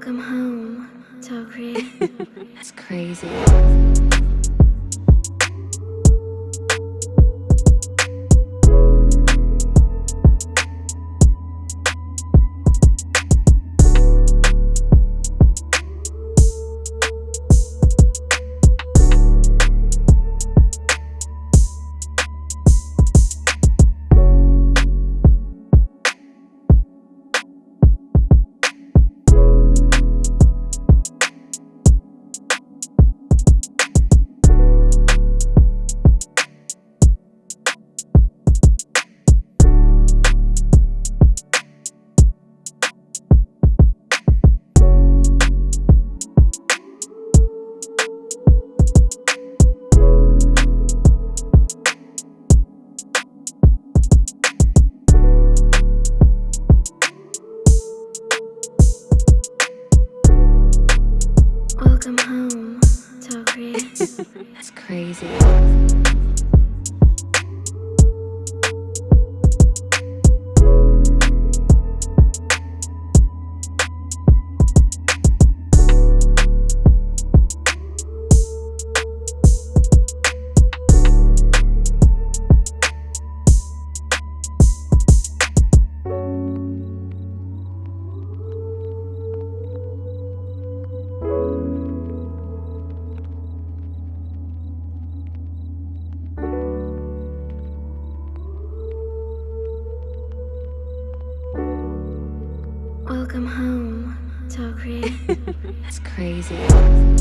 Welcome home, Tokri. It's crazy. Welcome home, Tokri. It's crazy. Welcome home, Tokri. It's crazy.